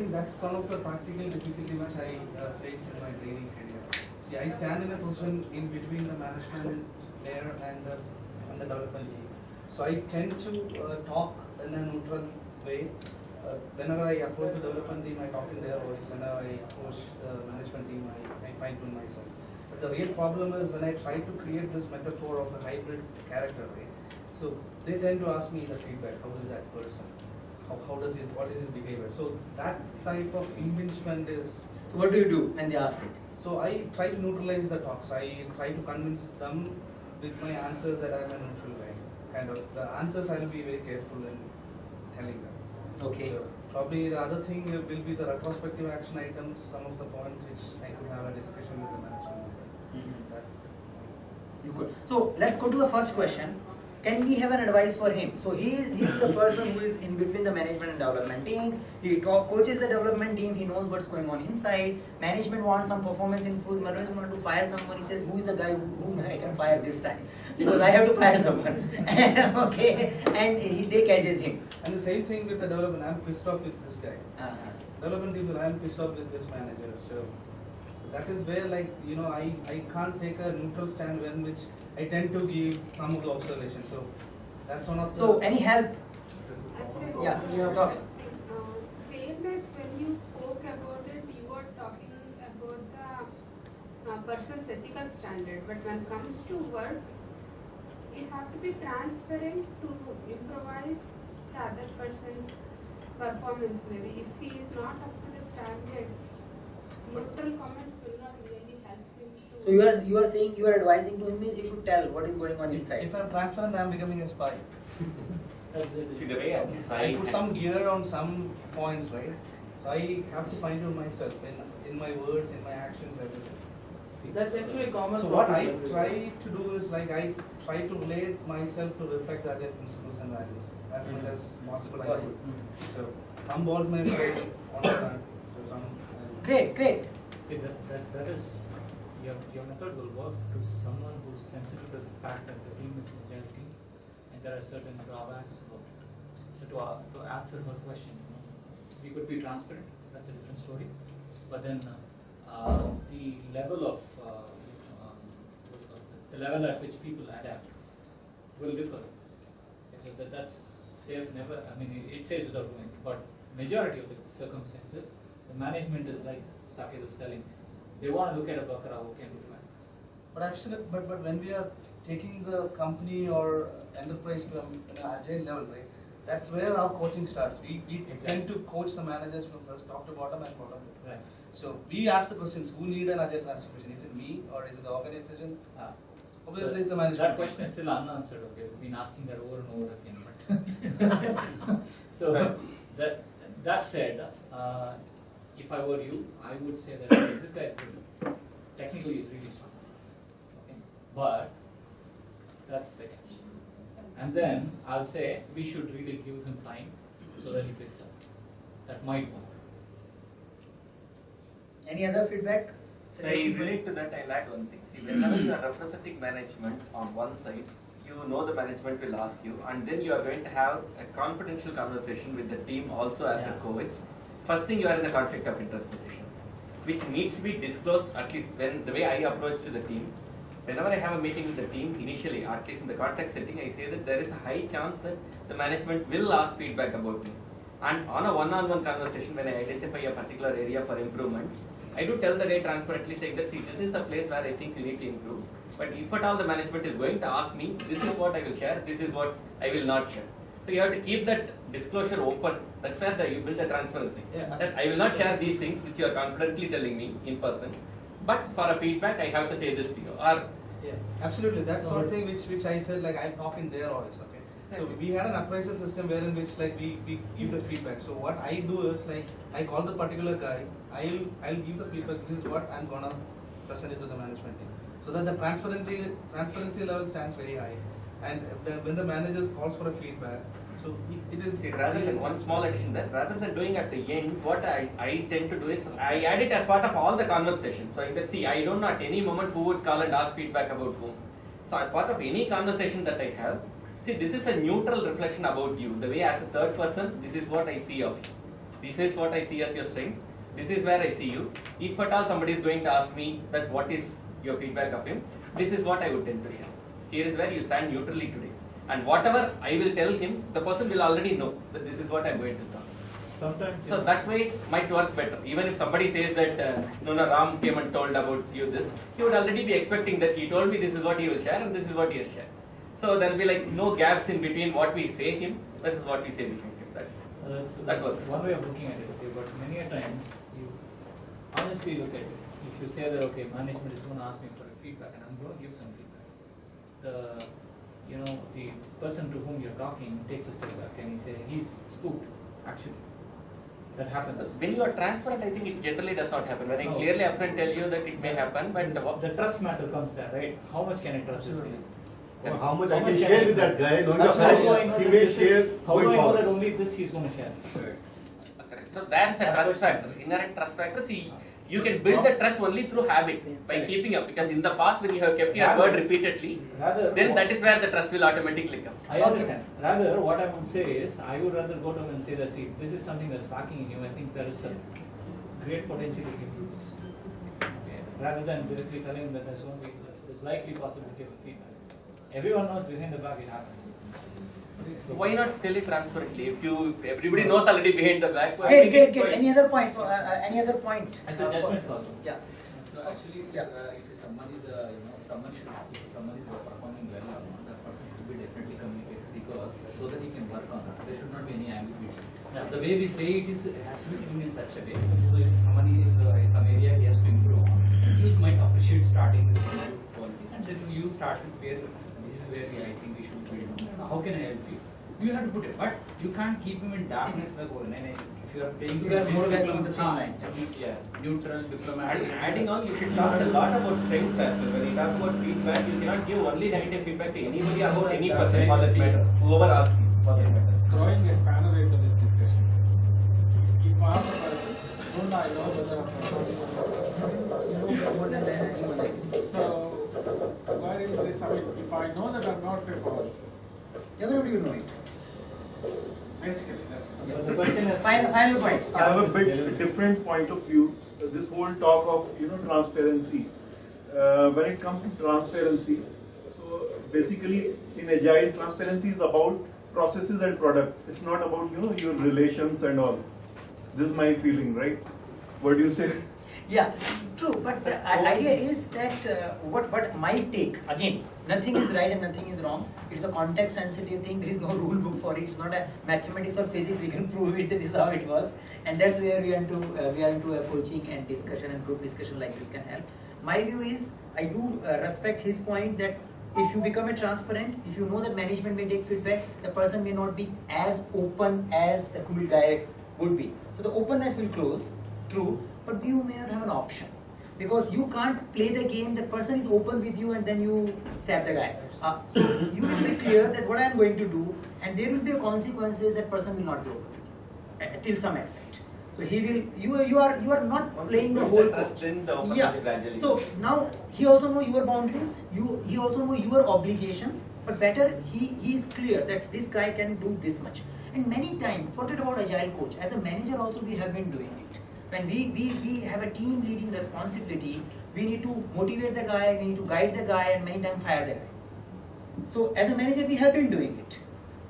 think that's one of the practical difficulty which I uh, face in my training career. See, I stand in a position in between the management layer and the, and the development team. So I tend to uh, talk in a neutral way. Uh, whenever I approach the development team, I talk in their voice. Whenever I approach the management team, I, I fine tune myself. But the real problem is when I try to create this metaphor of a hybrid character, right? So they tend to ask me the feedback, how is that person? How, how does it, what is his behavior? So that type of impingement is, So what do you do And they ask it? so I try to neutralize the talks. I try to convince them with my answers that I'm a neutral guy. Kind of, the answers I will be very careful in telling them. Okay. So Probably the other thing will be the retrospective action items, some of the points which I could have a discussion with the management. Mm-hmm. You could. So let's go to the first question. Can we have an advice for him? So he is he is the person who is in between the management and development team. He co- coaches the development team. He knows what's going on inside. Management wants some performance improvement. Management wants to fire someone. He says, "Who is the guy whom I can fire this time? Because I have to fire someone." okay, and he, they catches him. And the same thing with the development, I'm pissed off with this guy. Uh-huh. Development people, I'm pissed off with this manager, so. so That is where like, you know, I, I can't take a neutral stand when which I tend to give some of the observations, so that's one of the. So any help? Actually, Yeah, I you have talked. Uh, fairness, when you spoke about it, you were talking about the uh, person's ethical standard. But when it comes to work, you have to be transparent to improvise the other person's performance. Maybe if he is not up to the standard, neutral comments will not really help him to. So you are you are saying you are advising to him means he should tell what is going on If inside. if I'm transparent, I'm becoming a spy. See, the way I I put some gear on some points, right? So I have to find out myself in, in my words, in my actions, everything. That's actually a common So what I try to do is like I try to relate myself to reflect the other principles and values as much as possible. I do. Possible. So some balls may fly on the ground, so some. uh, Great, great. That, that, that is, your, your method will work to someone who's sensitive to the fact that the team is agile team and there are certain drawbacks about it. So to, uh, to answer her question, you know, we could be transparent, that's a different story. But then, uh, uh, the level of, um, the level at which people adapt will differ. So that, that's safe, never, I mean, it it says without doing, but majority of the circumstances, the management is like Saket was telling, they want to look at a Bakra who can do that. But actually, but, but when we are taking the company or enterprise to an agile level, right? That's where our coaching starts. We, we tend to coach the managers from first top to bottom and bottom. Right. So we ask the questions, who need an agile transformation? Is it me or is it the organization? Ah. Obviously, it's the management. That question is still unanswered, okay, we've been asking that over and over again, but. So, that, that said, uh, if I were you, I would say that okay, this guy is good, technically is really strong, okay, but that's the catch. And then I'll say, we should really give him time so that he picks up, that might work. Any other feedback? I Suggestion? relate to that, I'll add one thing. See, whenever you are representing management on one side, you know the management will ask you, and then you are going to have a confidential conversation with the team also as a coach. First thing, you are in a conflict of interest position, which needs to be disclosed at least when, the way I approach to the team. Whenever I have a meeting with the team initially, at least in the contact setting, I say that there is a high chance that the management will ask feedback about me. And on a one-on-one conversation, when I identify a particular area for improvement, I do tell the guy transparently saying that, see, this is a place where I think you need to improve. But if at all the management is going to ask me, this is what I will share, this is what I will not share. So you have to keep that disclosure open. That's where the, you build the transparency. Yeah. That I will not share these things which you are confidently telling me in person. But for a feedback, I have to say this to you. Or Yeah, absolutely. That's one thing which, which I said, like I talk in their voice, okay? So we had an appraisal system wherein which like we, we give the feedback. So what I do is like, I call the particular guy, I'll, I'll give the feedback, this is what I'm gonna present it to the management team. So that the transparency, transparency level stands very high. And the, when the managers calls for a feedback, so it- is. Rather than one small addition there, rather than doing at the end, what I, I tend to do is I add it as part of all the conversations. So can see, I don't know at any moment who would call and ask feedback about whom. So as part of any conversation that I have, see, this is a neutral reflection about you. The way as a third person, this is what I see of you. this is what I see as your strength, this is where I see you. If at all somebody is going to ask me that what is your feedback of him, this is what I would tend to share. Here is where you stand neutrally today. And whatever I will tell him, the person will already know that this is what I'm going to talk. Sometimes, So know, that way it might work better. Even if somebody says that uh, no, no, Ram came and told about you this, he would already be expecting that he told me this is what he will share and this is what he has shared. So there will be like no gaps in between what we say him versus what we say behind him. That's uh, that's that works. One way of looking at it, okay, but many a times you honestly look at it. If you say that, okay, management is going to ask me for a feedback and I'm going to give some feedback, the, you know, the person to whom you're talking takes a step back and he says, he's spooked, actually. That happens. when you are transparent, I think it generally does not happen. When I No. clearly upfront tell you that it may happen, but The, the trust matter comes there, right? How much can I trust this thing? Or how much How I can can share I with that guy, knowing the how do I fact know he that may share How going do I know that only this he's gonna share? Correct. So there's a trust factor, inherent trust factor. See, ah. You can build the trust only through habit by keeping up. Because in the past, when you have kept your word repeatedly, Rather. then that is where the trust will automatically come. I understand. Rather, what I would say is, I would rather go to him and say that, see, this is something that's lacking in you, I think there is a great potential to improve this. Okay, Rather than directly telling him that there's only, there's likely possibility of feedback. Everyone knows behind the back it happens. So why not tell it transparently? If you, everybody knows already behind the back. why Great, make great, great. quite- Any other points? So, uh, uh, any other point? It's a Uh, for- judgment call. Yeah. So actually, Yeah. uh, if someone is, uh, you know, someone should, if someone is performing well or not, that person should be definitely communicated because, so that he can work on that. There should not be any ambiguity. Yeah. The way we say it is, it has to be tuned in such a way. So if someone is, uh, in some area he has to improve on, you might appreciate starting with some good qualities and then you start with where, this is where we, I think we should build on. How can I help you? You have to put it, but you can't keep him in darkness like, oh, no, no, if you are paying. You are more or less on the same line. Yeah, neutral, diplomatic. And adding on, you should talk a lot about strengths as well. When you talk about feedback, you cannot give only negative feedback to anybody about any person for that matter. Whoever asks you for that matter. throwing a spanner into this discussion. If I am a person, don't I know whether I'm You know more if I know that I'm not preferred, Everybody will know it. basically, that's the. But the question is. Final, final point. I have a bit different point of view. This whole talk of you know transparency. Uh, when it comes to transparency, so basically in agile, transparency is about processes and product. It's not about you know your relations and all. This is my feeling, right? What do you say? Yeah, true, but the idea is that uh, what, what my take, again, nothing is right and nothing is wrong. It's a context sensitive thing, there is no rule book for it, it's not a mathematics or physics, we can prove it, this is how it works. And that's where we are into, uh, we are into a coaching and discussion and group discussion like this can help. My view is, I do uh, respect his point that if you become a transparent, if you know that management may take feedback, the person may not be as open as the cool guy would be. So the openness will close, true, but you may not have an option. Because you can't play the game, the person is open with you and then you stab the guy. Uh, so you will be clear that what I am going to do and there will be a consequences that person will not be open with you, uh, till some extent. So he will, you, you are, you are not playing the whole the trust, coach. then the Yeah, gradually so now he also know your boundaries, you, he also know your obligations, but better he, he is clear that this guy can do this much. And many times, forget about agile coach, as a manager also we have been doing it. When we, we, we have a team leading responsibility, we need to motivate the guy, we need to guide the guy and many times fire the guy. So as a manager, we have been doing it.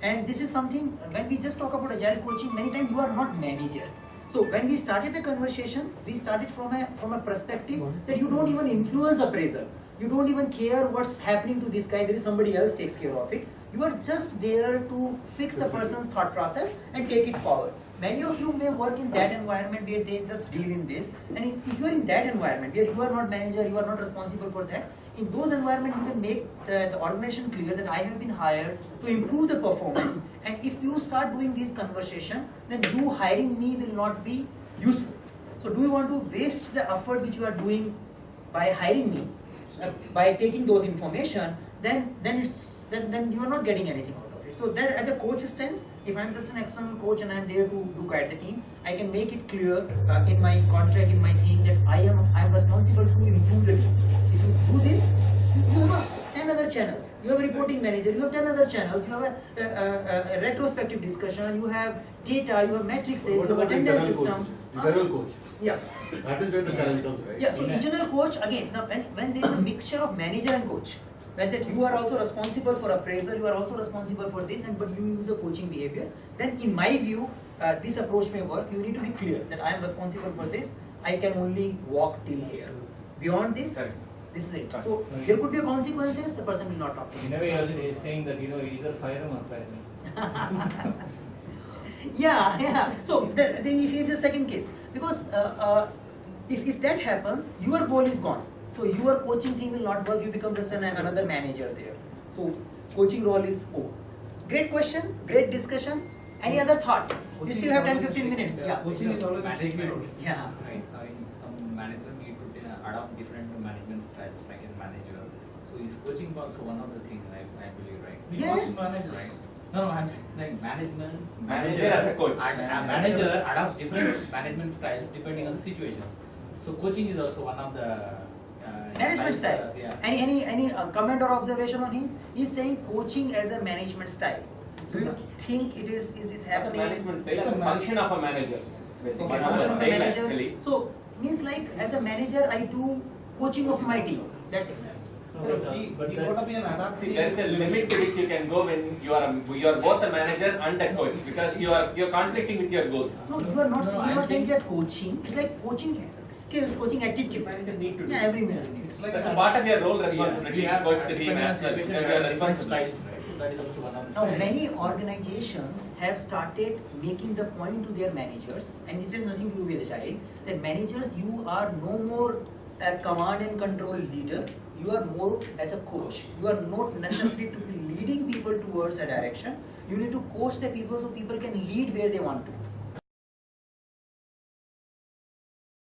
And this is something, when we just talk about agile coaching, many times you are not manager. So when we started the conversation, we started from a, from a perspective that you don't even influence appraisal. You don't even care what's happening to this guy, there is somebody else takes care of it. You are just there to fix the person's thought process and take it forward. Many of you may work in that environment where they just deal in this. And if you are in that environment where you are not manager, you are not responsible for that, in those environments you can make the, the organization clear that I have been hired to improve the performance. And if you start doing this conversation, then you hiring me will not be useful. So do you want to waste the effort which you are doing by hiring me, uh, by taking those information, then then it's then, then you are not getting anything out of it. So that as a coach stance, if I'm just an external coach and I'm there to, to guide the team, I can make it clear uh, in my contract, in my thing that I am I am responsible to improve the team. If you do this, you, have 10 10 other channels. You have a reporting manager, you have 10 other channels, you have a, a, a, a retrospective discussion, you have data, you have matrices, you have attendance system. Internal coach. Yeah. That is where the challenge comes, right? Yeah, so In a- internal coach, again, now when, when there is a mixture of manager and coach, when that you are also responsible for appraisal, you are also responsible for this, and but you use a coaching behavior, then in my view, uh, this approach may work. You need to be clear that I am responsible for this, I can only walk till here. Beyond this, this is it. So there could be consequences, the person will not talk to In you. a way, you're saying that, you know, either fire him or fire me. Yeah, yeah. So the, the, if it's a second case, because uh, uh, if, if that happens, your goal is gone. So your coaching thing will not work. You become just an, another manager there. So coaching role is over. Great question, great discussion. Any other thought? We Coaching still have 10 15 minutes. Yeah. Coaching is always a Management, role. Yeah. Right, I mean, some manager need to uh, adopt different management styles, like a manager. So is coaching also one of the things, I, I believe, right? Yes. Manager, right? No, no, I'm saying like management. Manager as a coach. ad- A manager adopt different management styles depending on the situation. So coaching is also one of the. Uh, Management style. uh, Yeah. Any any any uh, comment or observation on his? He's saying coaching as a management style. Do you think it is it is happening? Management style is a function of a manager. Basically, Okay, a function of the style manager. actually. So means like as a manager, I do coaching of my team. That's it. No, but, uh, He, but he got to that's- be an adaptive. See, there is a limit to which you can go when you are a, you are both a manager and a coach because you are you are conflicting with your goals. No, you are not No, saying, you are saying saying- that coaching. It's like coaching skills, coaching attitude. Manager need to do. Yeah, every manager. It's like That's a- a part of your role Yeah, responsibility we to have coach the team as well because you are different responsible. styles, right? So that is also one of the Now, many organizations have started making the point to their managers, and it has nothing to do with agile, that managers, you are no more a command and control leader, you are more as a coach. You are not necessary to be leading people towards a direction. You need to coach the people so people can lead where they want to.